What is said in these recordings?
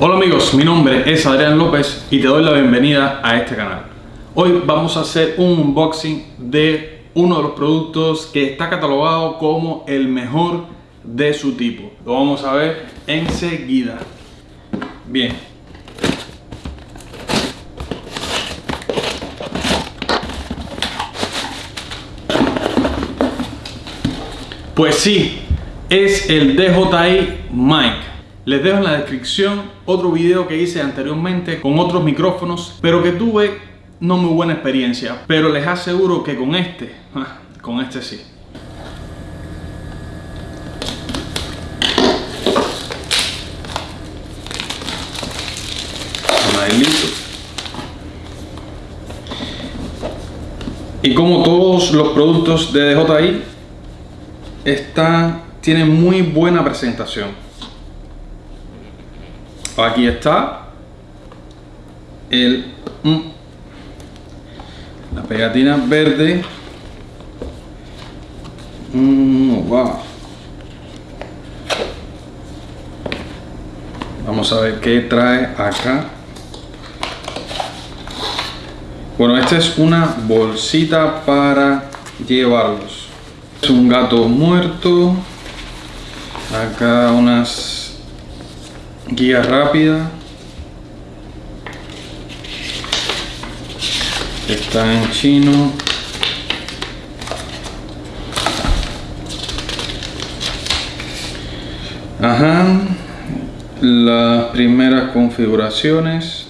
Hola amigos, mi nombre es Adrián López y te doy la bienvenida a este canal. Hoy vamos a hacer un unboxing de uno de los productos que está catalogado como el mejor de su tipo. Lo vamos a ver enseguida. Bien. Pues sí, es el DJI Mic les dejo en la descripción otro video que hice anteriormente con otros micrófonos, pero que tuve no muy buena experiencia. Pero les aseguro que con este, ah, con este sí. Y como todos los productos de DJI, esta tiene muy buena presentación. Aquí está el mm, la pegatina verde. Mm, wow. Vamos a ver qué trae acá. Bueno, esta es una bolsita para llevarlos. Es un gato muerto. Acá unas guía rápida. Está en chino. Ajá. Las primeras configuraciones.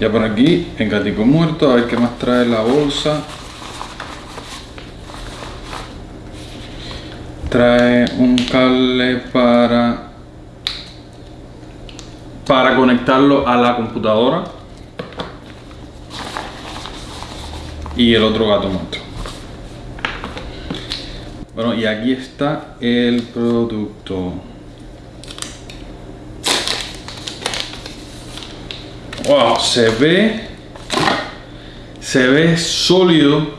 Ya por aquí el gatico muerto a ver qué más trae la bolsa trae un cable para para conectarlo a la computadora y el otro gato muerto. Bueno y aquí está el producto. Wow se ve se ve sólido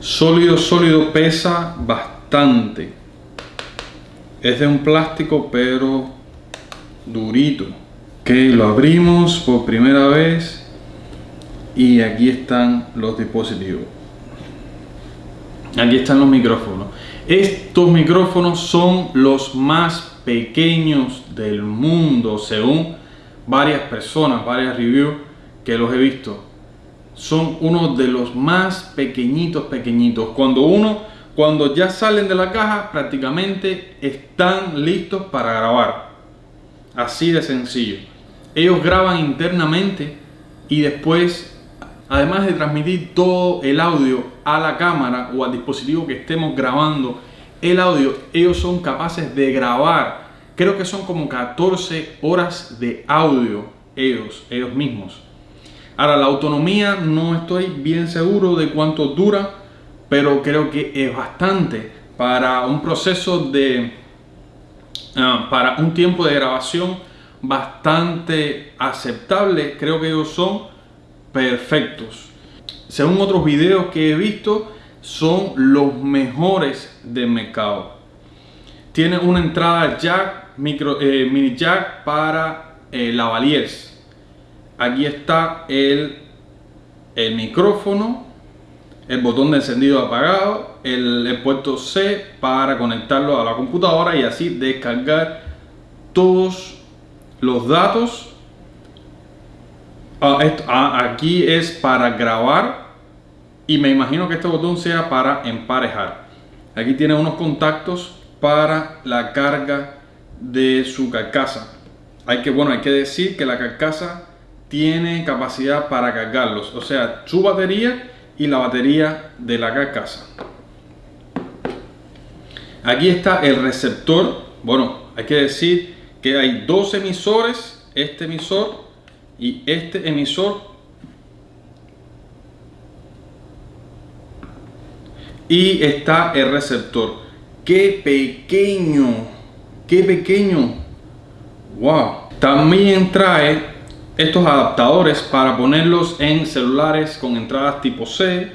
sólido sólido pesa bastante es de un plástico pero durito. Ok, lo abrimos por primera vez y aquí están los dispositivos. Aquí están los micrófonos. Estos micrófonos son los más pequeños del mundo según varias personas, varias reviews que los he visto. Son uno de los más pequeñitos, pequeñitos. Cuando uno cuando ya salen de la caja prácticamente están listos para grabar. Así de sencillo. Ellos graban internamente y después, además de transmitir todo el audio a la cámara o al dispositivo que estemos grabando el audio, ellos son capaces de grabar. Creo que son como 14 horas de audio ellos, ellos mismos. Ahora, la autonomía no estoy bien seguro de cuánto dura pero creo que es bastante para un proceso de, ah, para un tiempo de grabación bastante aceptable, creo que ellos son perfectos. Según otros videos que he visto, son los mejores del mercado. Tiene una entrada jack, micro, eh, mini jack para eh, lavaliers. Aquí está el, el micrófono el botón de encendido apagado, el, puerto C para conectarlo a la computadora y así descargar todos los datos. Ah, ah, aquí es para grabar y me imagino que este botón sea para emparejar. Aquí tiene unos contactos para la carga de su carcasa. Hay que, bueno, hay que decir que la carcasa tiene capacidad para cargarlos. O sea, su batería y la batería de la carcasa. Aquí está el receptor. Bueno, hay que decir que hay dos emisores, este emisor y este emisor. Y está el receptor. ¡Qué pequeño! ¡Qué pequeño! ¡Wow! También trae estos adaptadores para ponerlos en celulares con entradas tipo C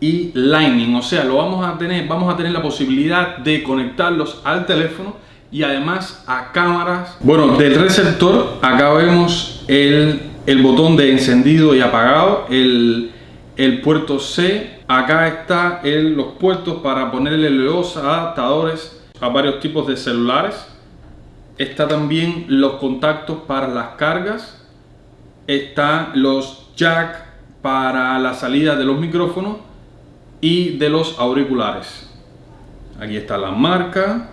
y Lightning, o sea, lo vamos a tener, vamos a tener la posibilidad de conectarlos al teléfono y además a cámaras. Bueno, del receptor acá vemos el, el botón de encendido y apagado, el, el puerto C, acá está los puertos para ponerle los adaptadores a varios tipos de celulares. Está también los contactos para las cargas, están los jack para la salida de los micrófonos y de los auriculares. Aquí está la marca.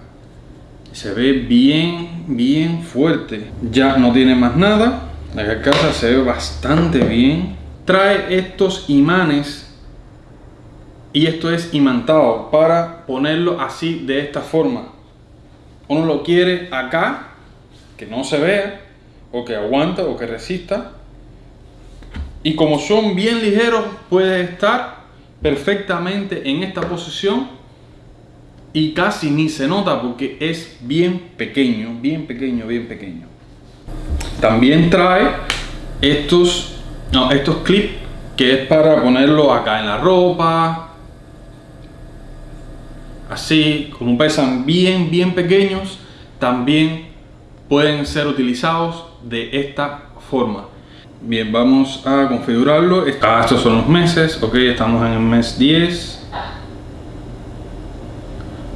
Se ve bien, bien fuerte. Ya no tiene más nada. La casa se ve bastante bien. Trae estos imanes. Y esto es imantado para ponerlo así de esta forma. Uno lo quiere acá, que no se vea, o que aguanta, o que resista. Y como son bien ligeros, puede estar perfectamente en esta posición y casi ni se nota porque es bien pequeño, bien pequeño, bien pequeño. También trae estos, no, estos clips que es para ponerlo acá en la ropa. Así, como pesan bien, bien pequeños, también pueden ser utilizados de esta forma. Bien, vamos a configurarlo. Ah, estos son los meses. Ok, estamos en el mes 10.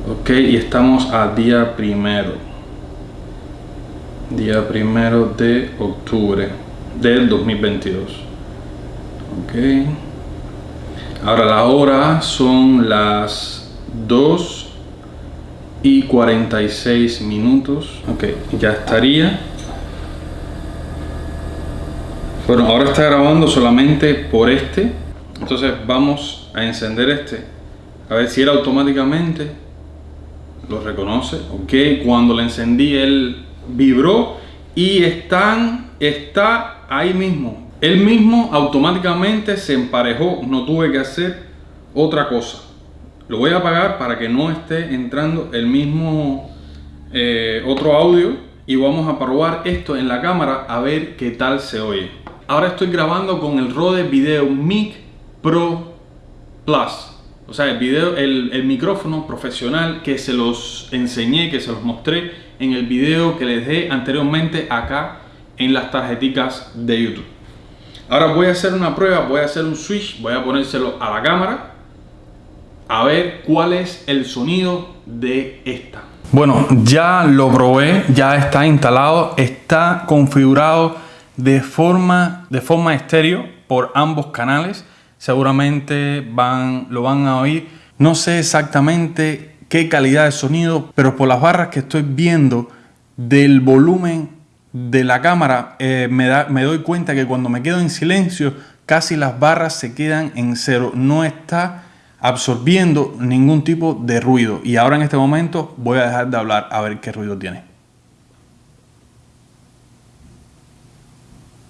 Ok, y estamos a día primero. Día primero de octubre del 2022. Ok. Ahora la hora son las 2 y 46 minutos. Ok, ya estaría. Bueno, ahora está grabando solamente por este. Entonces vamos a encender este. A ver si él automáticamente lo reconoce. Ok, cuando le encendí él vibró y están, está ahí mismo. Él mismo automáticamente se emparejó. No tuve que hacer otra cosa. Lo voy a apagar para que no esté entrando el mismo eh, otro audio. Y vamos a probar esto en la cámara a ver qué tal se oye. Ahora estoy grabando con el Rode Video Mic Pro Plus. O sea, el, video, el, micrófono profesional que se los enseñé, que se los mostré en el video que les dejé anteriormente acá en las tarjeticas de YouTube. Ahora voy a hacer una prueba, voy a hacer un switch, voy a ponérselo a la cámara a ver cuál es el sonido de esta. Bueno, ya lo probé, ya está instalado, está configurado de forma, de forma estéreo por ambos canales. Seguramente van, lo van a oír. No sé exactamente qué calidad de sonido, pero por las barras que estoy viendo del volumen de la cámara, eh, me, da, me doy cuenta que cuando me quedo en silencio, casi las barras se quedan en cero. No está absorbiendo ningún tipo de ruido. Y ahora en este momento voy a dejar de hablar a ver qué ruido tiene.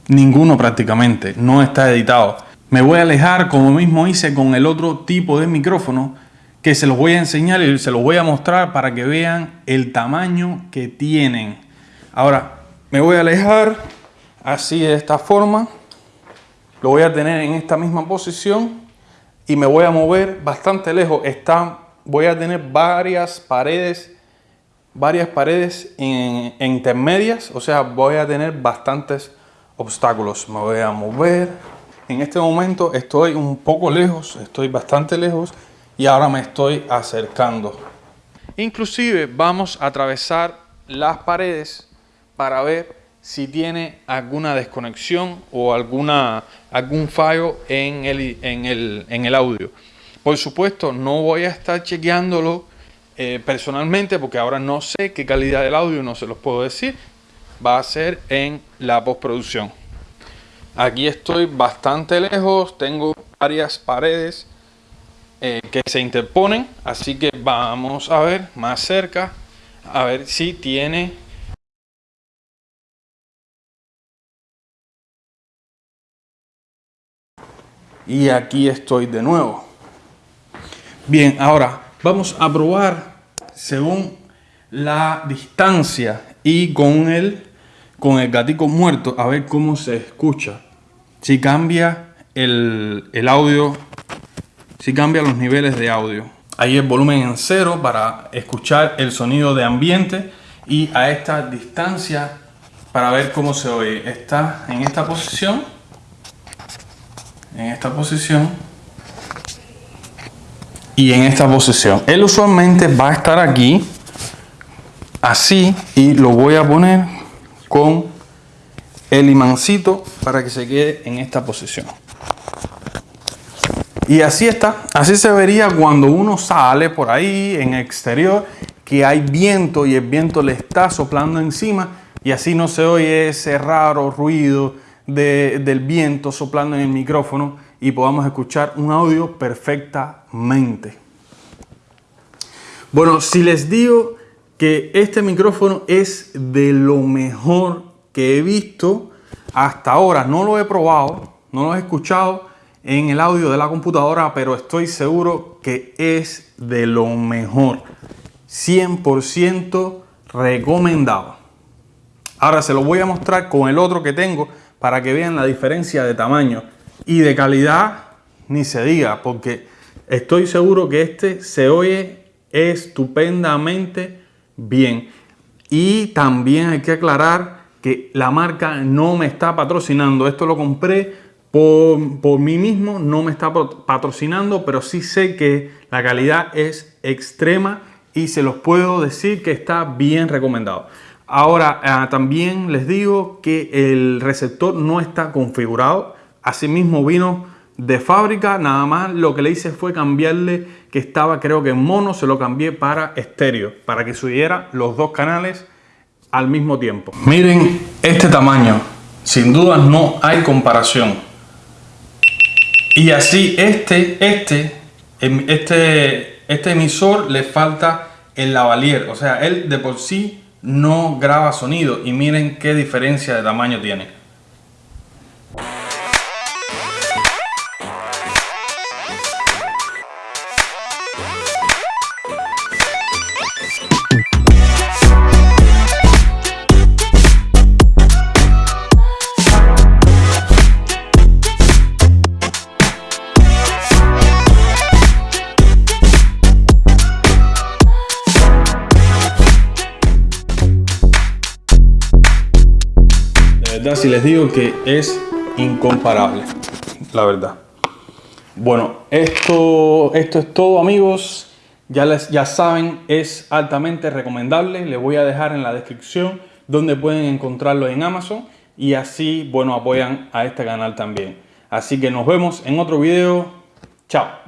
Ninguno prácticamente, no está editado. Me voy a alejar como mismo hice con el otro tipo de micrófono que se los voy a enseñar y se los voy a mostrar para que vean el tamaño que tienen. Ahora, me voy a alejar así de esta forma. Lo voy a tener en esta misma posición y me voy a mover bastante lejos. Está, voy a tener varias paredes, varias paredes intermedias, o sea, voy a tener bastantes obstáculos. Me voy a mover. En este momento estoy un poco lejos, estoy bastante lejos y ahora me estoy acercando. Inclusive vamos a atravesar las paredes para ver si tiene alguna desconexión o alguna, algún fallo en el, en, el, en el audio. Por supuesto, no voy a estar chequeándolo eh, personalmente porque ahora no sé qué calidad del audio, no se los puedo decir, va a ser en la postproducción. Aquí estoy bastante lejos, tengo varias paredes eh, que se interponen, así que vamos a ver más cerca, a ver si tiene y aquí estoy de nuevo. Bien, ahora vamos a probar según la distancia y con el, con el gatico muerto a ver cómo se escucha. Si cambia el, audio si cambia los niveles de audio. Ahí el volumen en cero para escuchar el sonido de ambiente y a esta distancia para ver cómo se oye. Está en esta posición, en esta posición y en esta posición. Él usualmente va a estar aquí, así, y lo voy a poner con el imancito para que se quede en esta posición. Y así está, así se vería cuando uno sale por ahí en exterior, que hay viento y el viento le está soplando encima y así no se oye ese raro ruido del viento soplando en el micrófono y podamos escuchar un audio perfectamente. Bueno, si les digo que este micrófono es de lo mejor que he visto hasta ahora, no lo he probado, no lo he escuchado, en el audio de la computadora, pero estoy seguro que es de lo mejor. 100% recomendado. Ahora se lo voy a mostrar con el otro que tengo para que vean la diferencia de tamaño y de calidad ni se diga porque estoy seguro que este se oye estupendamente bien. Y también hay que aclarar que la marca no me está patrocinando. Esto lo compré por, mí mismo no me está patrocinando, pero sí sé que la calidad es extrema y se los puedo decir que está bien recomendado. Ahora, ah, también les digo que el receptor no está configurado. Asimismo vino de fábrica, nada más lo que le hice fue cambiarle que estaba creo que en mono, se lo cambié para estéreo, para que subiera los dos canales al mismo tiempo. Miren este tamaño, sin duda no hay comparación. Y así este, este, em, este, este emisor le falta el lavalier. O sea, él de por sí no graba sonido. Y miren qué diferencia de tamaño tiene. Si les digo que es incomparable, la verdad. Bueno, esto, esto es todo amigos. Ya, les, ya saben, es altamente recomendable. Les voy a dejar en la descripción donde pueden encontrarlo en Amazon. Y así, bueno, apoyan a este canal también. Así que nos vemos en otro video. Chao.